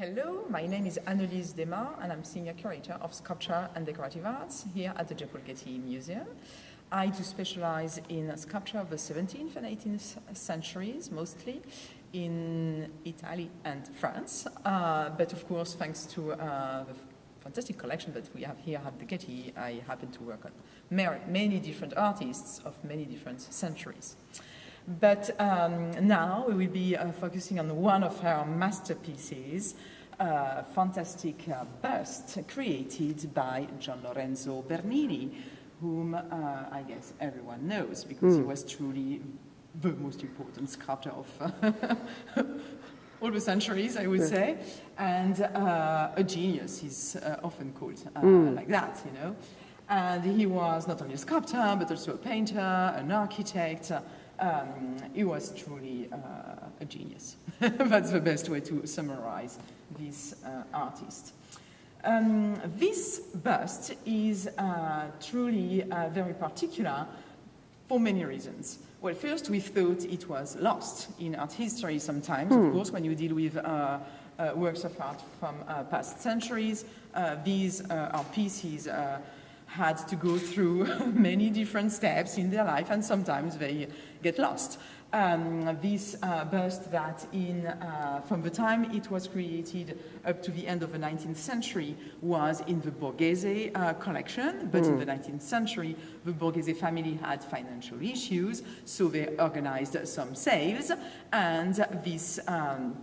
Hello, my name is Anne-Lise Desmas and I'm Senior Curator of Sculpture and Decorative Arts here at the J. Getty Museum. I do specialize in sculpture of the 17th and 18th centuries, mostly in Italy and France. Uh, but of course, thanks to uh, the fantastic collection that we have here at the Getty, I happen to work on many different artists of many different centuries. But um, now we will be uh, focusing on one of her masterpieces, a fantastic uh, bust created by Gian Lorenzo Bernini, whom uh, I guess everyone knows because mm. he hmm. was truly the most important sculptor of all the centuries, I would yeah. say, and uh, a genius. He's uh, often called uh, mm. like that, you know. And he was not only a sculptor, but also a painter, an architect, um, he was truly uh, a genius. That's the best way to summarize this uh, artist. Um, this bust is uh, truly uh, very particular for many reasons. Well, first we thought it was lost in art history sometimes, of hmm. course, when you deal with uh, uh, works of art from past centuries. these are pieces had to go through many different steps in their life and sometimes they get lost. Um, this uh, bust that in, uh, from the time it was created up to the end of the 19th century was in the Borghese uh, collection, but mm. in the 19th century the Borghese family had financial issues, so they organized some sales and this um,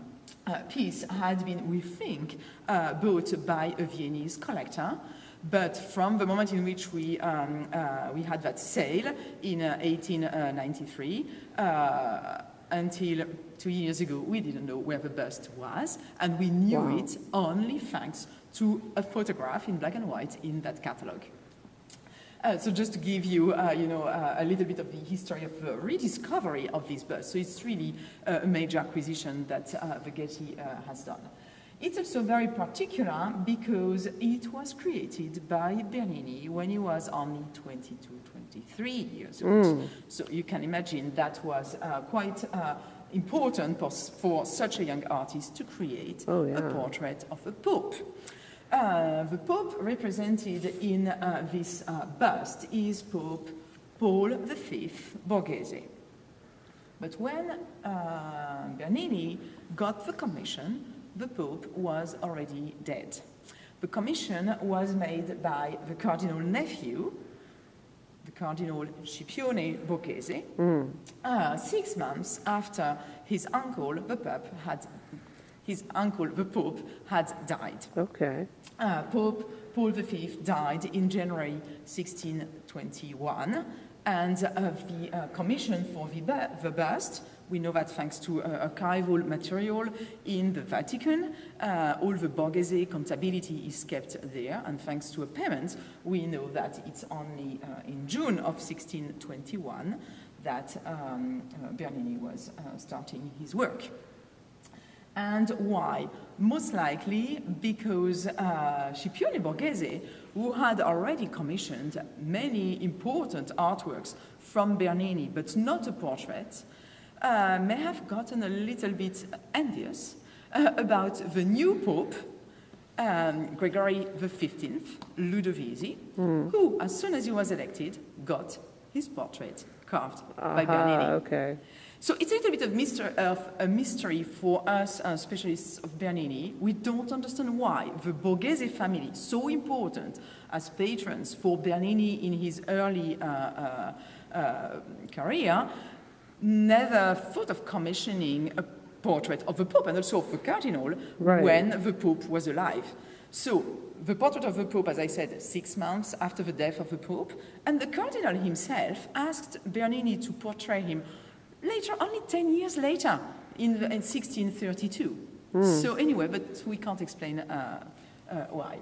uh, piece had been, we think, uh, bought by a Viennese collector but from the moment in which we, um, uh, we had that sale in uh, 1893 uh, until two years ago, we didn't know where the bust was, and we knew wow. it only thanks to a photograph in black and white in that catalogue. Uh, so just to give you, uh, you know, uh, a little bit of the history of the rediscovery of this bust. So it's really a major acquisition that uh, the Getty uh, has done. It's also very particular because it was created by Bernini when he was only 22, 23 years old. Mm. So you can imagine that was uh, quite uh, important for, for, such a young artist to create oh, yeah. a portrait of a pope. Uh, the pope represented in uh, this uh, bust is Pope Paul V Borghese. But when uh, Bernini got the commission, the Pope was already dead. The commission was made by the cardinal nephew, the Cardinal Scipione Borghese, mm. uh, six months after his uncle, the Pope, had his uncle, the Pope, had died. Okay. Uh, Pope Paul V died in January 1621, and uh, the uh, commission for the, the bust we know that thanks to uh, archival material in the Vatican, uh, all the Borghese contability is kept there, and thanks to a payment, we know that it's only uh, in June of 1621 that um, uh, Bernini was uh, starting his work. And why? Most likely because uh, Scipione Borghese, who had already commissioned many important artworks from Bernini, but not a portrait, uh, may have gotten a little bit envious uh, about the new pope, um, Gregory XV, Ludovisi, mm. who, as soon as he was elected, got his portrait carved uh -huh, by Bernini. Okay. So it's a little bit of, mystery, of a mystery for us uh, specialists of Bernini. We don't understand why the Borghese family, so important as patrons for Bernini in his early uh, uh, uh career, never thought of commissioning a portrait of the Pope and also of the Cardinal right. when the Pope was alive. So the portrait of the Pope, as I said, six months after the death of the Pope, and the Cardinal himself asked Bernini to portray him later, only 10 years later, in, in 1632. Mm. So anyway, but we can't explain uh, uh, why.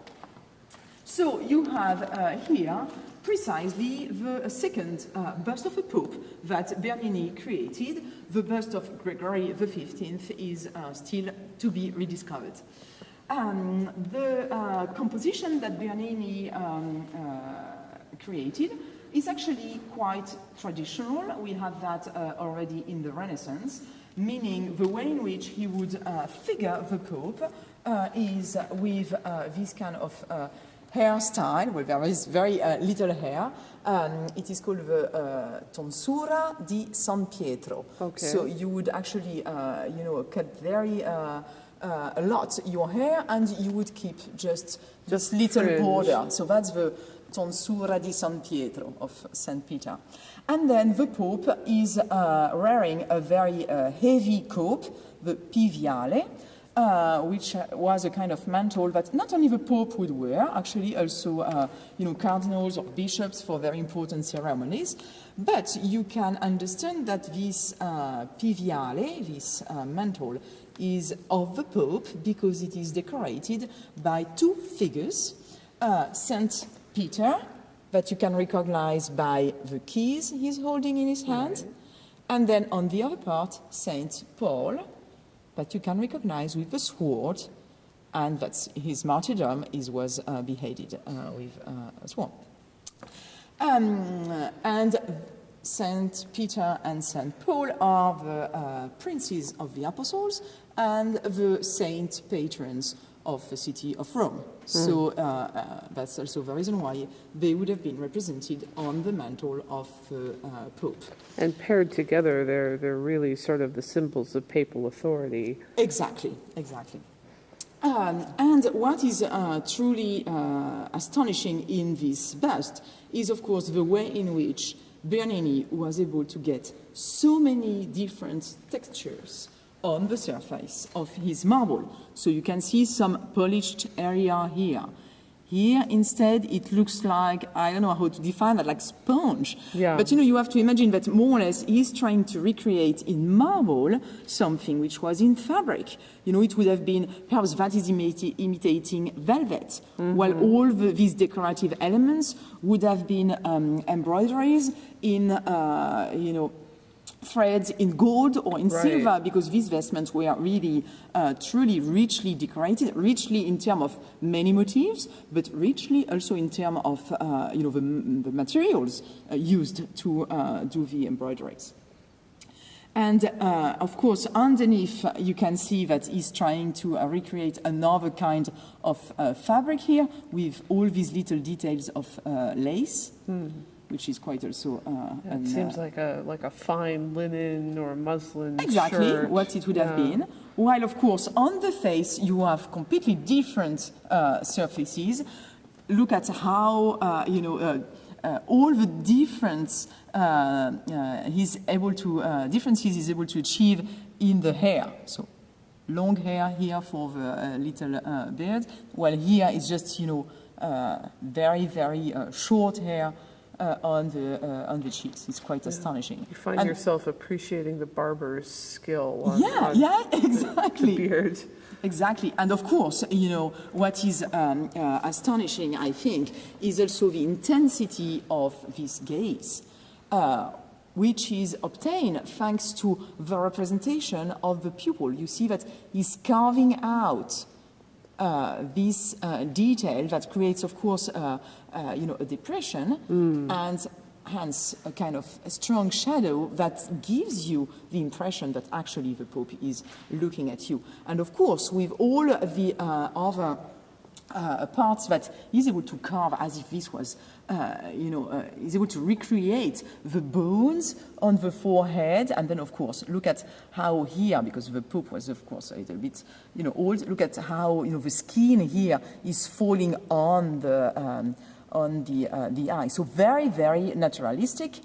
So you have uh, here precisely the second uh, bust of a pope that Bernini created. The bust of Gregory XV is uh, still to be rediscovered. Um, the uh, composition that Bernini um, uh, created is actually quite traditional. We have that uh, already in the Renaissance. meaning the way in which he would uh, figure the Pope is with this kind of hairstyle, where there is very uh, little hair. Um, it is called the uh, tonsura di San Pietro. Okay. So you would actually, uh, you know, cut very uh, uh, a lot your hair, and you would keep just just little fringe. border. So that's the tonsura di San Pietro of Saint Peter. And then the Pope is uh, wearing a very uh, heavy cope, the piviale, uh, which was a kind of mantle that not only the Pope would wear, actually also uh, you know cardinals or bishops for very important ceremonies. But you can understand that this uh, piviale, this uh, mantle, is of the Pope because it is decorated by two figures, uh, Saint Peter, that you can recognize by the keys he's holding in his hand, and then on the other part, Saint Paul, that you can recognize with the sword, and that's his martyrdom is was uh, beheaded uh, with uh, a sword. Um, and Saint Peter and Saint Paul are the uh, princes of the apostles and the saint patrons of the city of Rome. So uh, uh, that's also the reason why they would have been represented on the mantle of the uh, Pope. And paired together, they're, they're really sort of the symbols of papal authority. Exactly, exactly. Um, and what is uh, truly uh, astonishing in this bust is, of course, the way in which Bernini was able to get so many different textures on the surface of his marble. So you can see some polished area here. Here, instead, it looks like, I don't know how to define that, like sponge. Yeah. But you know, you have to imagine that more or less he's trying to recreate in marble something which was in fabric. You know, it would have been, perhaps that is imita- imitating velvet, while all the, these decorative elements would have been um, embroideries in, uh, you know, threads in gold or in Right. silver because these vestments were really uh, truly richly decorated richly in terms of many motifs but richly also in terms of uh, you know the, the materials uh, used to uh, do the embroideries. And uh, of course, underneath, uh, you can see that he's trying to uh, recreate another kind of uh, fabric here with all these little details of uh, lace, which is quite also. Uh, It seems uh, like a, like a fine linen or muslin exactly shirt. what it would have been. While, of course, on the face, you have completely different uh, surfaces. Look at how, uh, you know, uh, uh, all the difference uh, uh, he's able to, uh, differences he's able to achieve in the hair. So, long hair here for the uh, little uh, beard, while here is just, you know, uh, very, very uh, short hair uh, on, the, uh, on the cheeks. It's quite astonishing. You find And- yourself appreciating the barber's skill on, yeah, on yeah, the exactly. beard. Exactly. And of course, you know, what is um, uh, astonishing, I think, is also the intensity of this gaze, uh, which is obtained thanks to the representation of the pupil. You see that he's carving out uh, this uh, detail that creates, of course, uh, uh, you know, a depression and hence a kind of a strong shadow that gives you the impression that actually the Pope is looking at you. And of course, with all the uh, other uh, parts that he's able to carve as if this was, uh, you know, uh, he's able to recreate the bones on the forehead. And then, of course, look at how here, because the Pope was, of course, a little bit, you know, old, look at how, you know, the skin here is falling on the, um, on the, uh, the eye. So very, very naturalistic.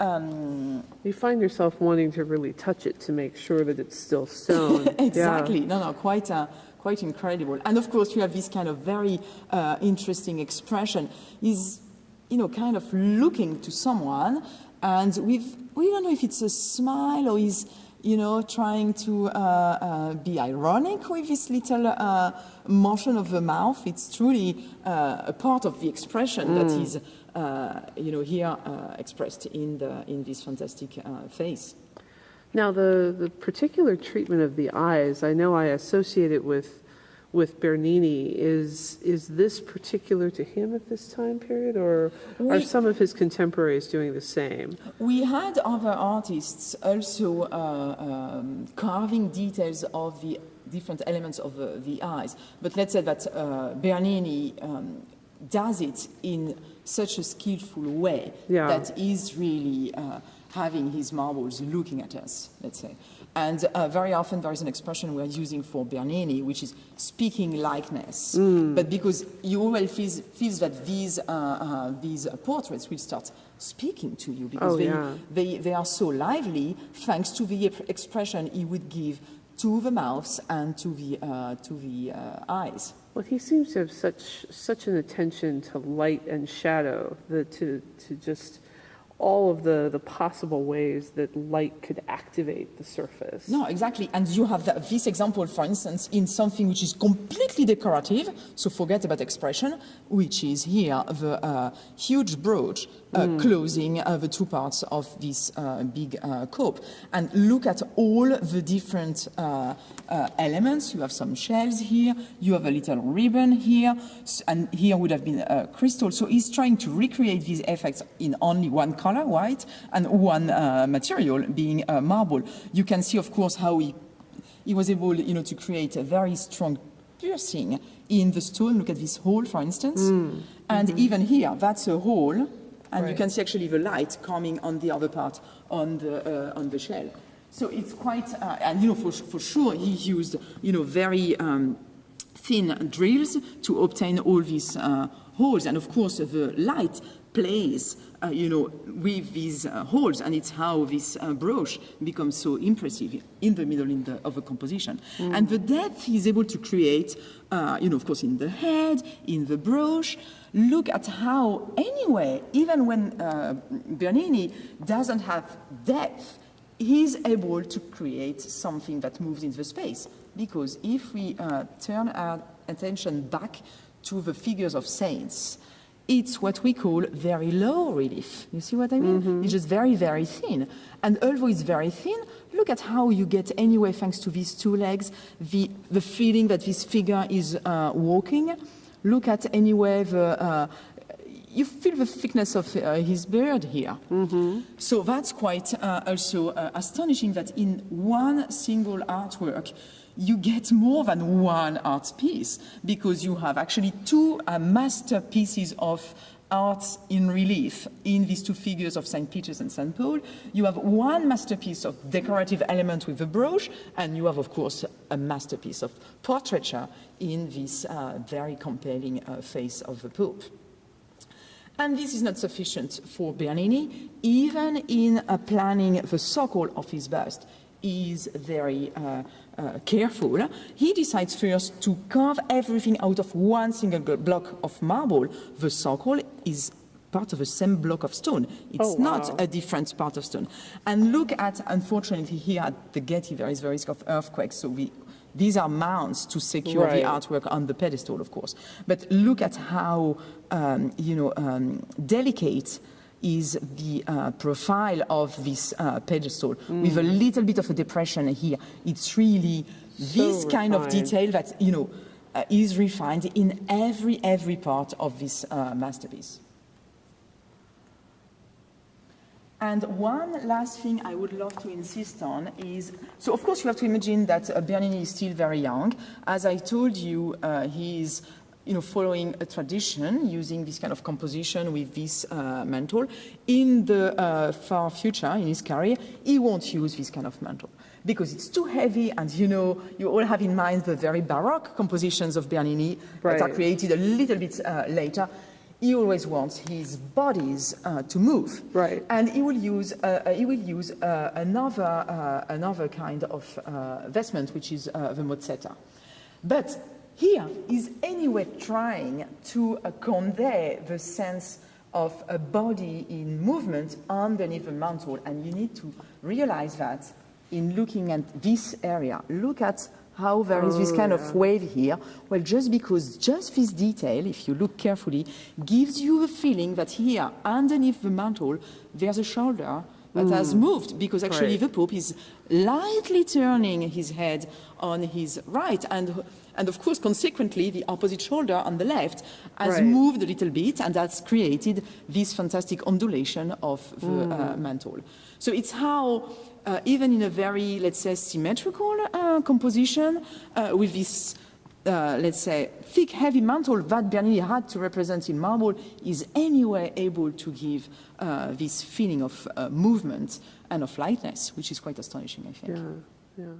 Um, You find yourself wanting to really touch it to make sure that it's still stone. exactly. No, no, quite, uh, quite incredible. And of course, you have this kind of very uh, interesting expression. He's, you know, kind of looking to someone, and with we don't know if it's a smile or he's, you know, trying to uh, uh, be ironic with this little uh, motion of the mouth. It's truly uh, a part of the expression that is, uh, you know, here uh, expressed in the in this fantastic uh, face. Now, the, the particular treatment of the eyes, I know I associate it with, with Bernini. Is, is this particular to him at this time period, or are some of his contemporaries doing the same? We had other artists also uh, um, carving details of the different elements of the, the eyes. But let's say that uh, Bernini um, does it in such a skillful way Yeah. that is really uh, having his marbles looking at us, let's say. And uh, very often there is an expression we're using for Bernini, which is speaking likeness. But because you always feels, feels that these, uh, uh, these portraits will start speaking to you because Oh, they, yeah. they, they are so lively thanks to the expression he would give to the mouths and to the, uh, to the uh, eyes. Well, he seems to have such such an attention to light and shadow, the, to to just all of the the possible ways that light could activate the surface. No, exactly. And you have that, this example, for instance, in something which is completely decorative, so forget about expression, which is here the uh, huge brooch uh, closing uh, the two parts of this uh, big uh, cope. And look at all the different uh, uh, elements. You have some shells here, you have a little ribbon here, and here would have been a crystal. So he's trying to recreate these effects in only one color, white, and one uh, material being uh, marble. You can see, of course, how he, he was able, you know, to create a very strong piercing in the stone. Look at this hole, for instance. And even here, that's a hole, and you Mm. Can see actually the light coming on the other part on the, uh, on the shell. So it's quite, uh, and you know, for, for sure, he used, you know, very um, thin drills to obtain all these uh, holes. And of course, the light plays, uh, you know, with these uh, holes, and it's how this uh, brooch becomes so impressive in the middle in the, of the composition. And the depth he's able to create, uh, you know, of course, in the head, in the brooch. Look at how, anyway, even when uh, Bernini doesn't have depth, he's able to create something that moves in the space. Because if we uh, turn our attention back to the figures of saints, it's what we call very low relief. You see what I mean? It's just very, very thin. And although it's very thin, look at how you get anyway, thanks to these two legs, the, the feeling that this figure is uh, walking. Look at anyway the, uh, you feel the thickness of uh, his beard here. So that's quite uh, also uh, astonishing that in one single artwork, you get more than one art piece because you have actually two uh, masterpieces of art in relief in these two figures of St. Peter's and St. Paul. You have one masterpiece of decorative element with the brooch, and you have, of course, a masterpiece of portraiture in this uh, very compelling uh, face of the Pope. And this is not sufficient for Bernini. Even in uh, planning the socle of his bust, is very uh, uh, careful. He decides first to carve everything out of one single block of marble. The socle is part of the same block of stone. It's Oh, wow. not a different part of stone. And look at, unfortunately, here at the Getty, there is the risk of earthquakes, so we these are mounts to secure Right. the artwork on the pedestal, of course. But look at how, um, you know, um, delicate is the uh, profile of this uh, pedestal with a little bit of a depression here. It's really this So kind of detail that, you know, uh, is refined in every, every part of this uh, masterpiece. And one last thing I would love to insist on is, so of course you have to imagine that uh, Bernini is still very young. As I told you, uh, he is you know, following a tradition, using this kind of composition with this uh, mantle. In the uh, far future, in his career, he won't use this kind of mantle because it's too heavy and you know, you all have in mind the very Baroque compositions of Bernini that are created a little bit uh, later. He always wants his bodies uh, to move. Right. And he will use, uh, uh, he will use uh, another, uh, another kind of uh, vestment, which is uh, the mozzetta. But here anyway trying to convey the sense of a body in movement underneath the mantle. And you need to realize that in looking at this area. Look at how there is this oh, kind of wave here. Well, just because just this detail, if you look carefully, gives you the feeling that here, underneath the mantle, there's a shoulder, that has moved because actually the Pope is lightly turning his head on his right. And, and of course, consequently, the opposite shoulder on the left has Right. moved a little bit, and that's created this fantastic undulation of the uh, mantle. So it's how, uh, even in a very, let's say, symmetrical uh, composition, uh, with this uh, let's say, thick, heavy mantle that Bernini had to represent in marble is anyway able to give uh, this feeling of uh, movement and of lightness, which is quite astonishing, I think. Yeah, yeah.